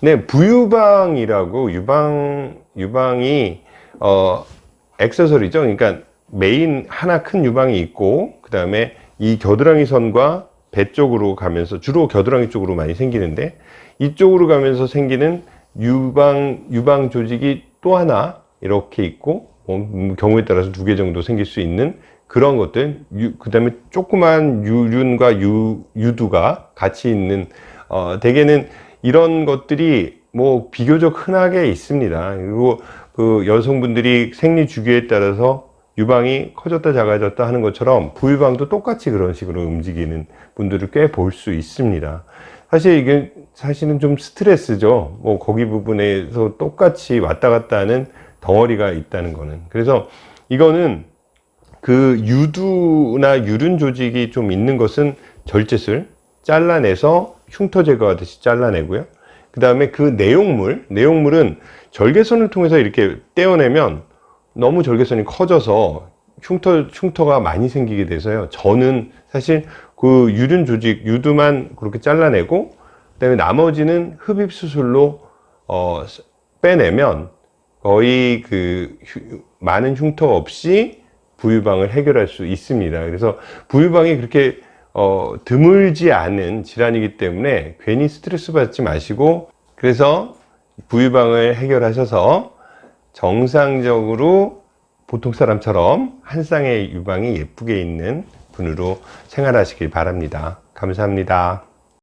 네, 부유방이라고 유방 유방이 어 액세서리죠. 그러니까 메인 하나 큰 유방이 있고 그 다음에 이 겨드랑이 선과 배 쪽으로 가면서 주로 겨드랑이 쪽으로 많이 생기는데 이쪽으로 가면서 생기는 유방 유방 조직이 또 하나 이렇게 있고 뭐, 경우에 따라서 두 개 정도 생길 수 있는 그런 것들 그 다음에 조그만 유륜과 유, 유두가 같이 있는 어, 대개는 이런 것들이 뭐 비교적 흔하게 있습니다. 그리고 그 여성분들이 생리 주기에 따라서 유방이 커졌다 작아졌다 하는 것처럼 부유방도 똑같이 그런 식으로 움직이는 분들을 꽤 볼 수 있습니다. 사실 이게 사실은 좀 스트레스죠. 뭐 거기 부분에서 똑같이 왔다 갔다 하는 덩어리가 있다는 거는. 그래서 이거는 그 유두나 유륜 조직이 좀 있는 것은 절제술 잘라내서 흉터 제거하듯이 잘라내고요. 그 다음에 그 내용물 내용물은 절개선을 통해서 이렇게 떼어내면 너무 절개선이 커져서 흉터, 흉터가 많이 생기게 돼서요. 저는 사실 그 유륜 조직 유두만 그렇게 잘라내고 그 다음에 나머지는 흡입 수술로 어, 빼내면 거의 그 휴, 많은 흉터 없이 부유방을 해결할 수 있습니다. 그래서 부유방이 그렇게 어, 드물지 않은 질환이기 때문에 괜히 스트레스 받지 마시고 그래서 부유방을 해결하셔서 정상적으로 보통 사람처럼 한 쌍의 유방이 예쁘게 있는 분으로 생활하시길 바랍니다. 감사합니다